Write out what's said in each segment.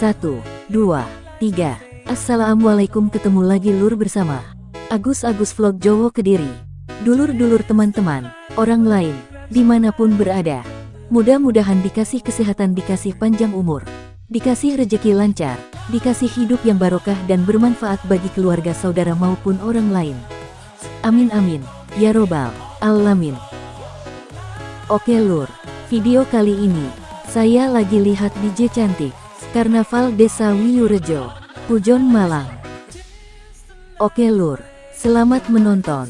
Satu, dua, tiga. Assalamualaikum ketemu lagi lur bersama Agus-Agus Vlog Jowo Kediri. Dulur-dulur teman-teman, orang lain, di mana pun berada. Mudah-mudahan dikasih kesehatan dikasih panjang umur. Dikasih rejeki lancar, dikasih hidup yang barokah dan bermanfaat bagi keluarga saudara maupun orang lain. Amin amin, ya robbal alamin. Oke lur, video kali ini, saya lagi lihat DJ cantik. Karnaval Desa Wiyurejo, Pujon Malang. Oke lur, selamat menonton.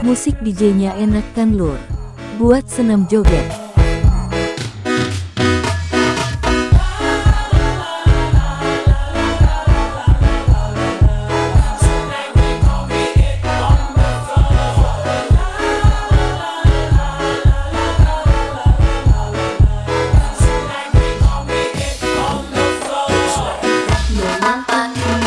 Musik DJ-nya enak kan lur? Buat senam joget. pá, pá.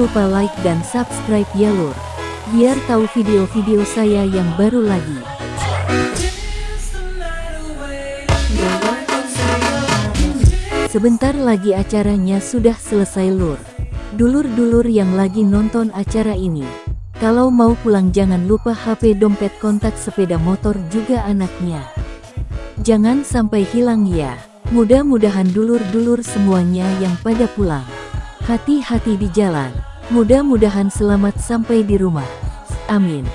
Lupa like dan subscribe ya lur. Biar tahu video-video saya yang baru lagi. Sebentar lagi acaranya sudah selesai lur. Dulur-dulur yang lagi nonton acara ini. Kalau mau pulang jangan lupa HP dompet kontak sepeda motor juga anaknya. Jangan sampai hilang ya. Mudah-mudahan dulur-dulur semuanya yang pada pulang. Hati-hati di jalan. Mudah-mudahan selamat sampai di rumah. Amin.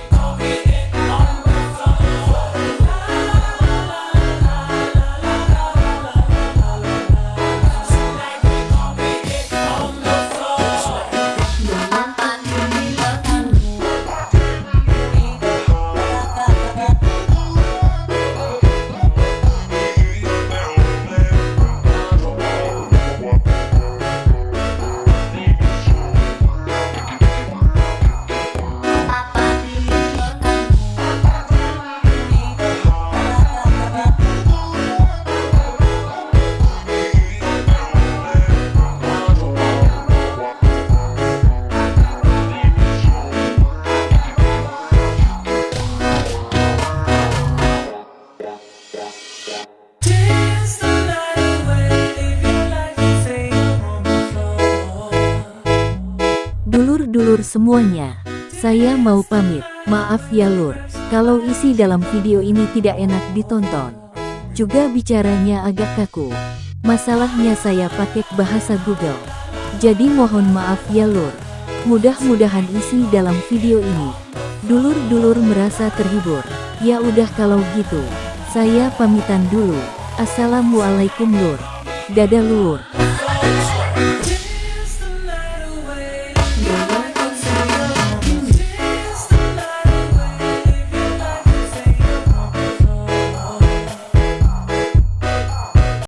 Semuanya, saya mau pamit. Maaf ya lur, kalau isi dalam video ini tidak enak ditonton. Juga bicaranya agak kaku. Masalahnya saya pakai bahasa Google. Jadi mohon maaf ya lur. Mudah-mudahan isi dalam video ini. Dulur-dulur merasa terhibur. Ya udah kalau gitu. Saya pamitan dulu. Assalamualaikum lur. Dadah lur.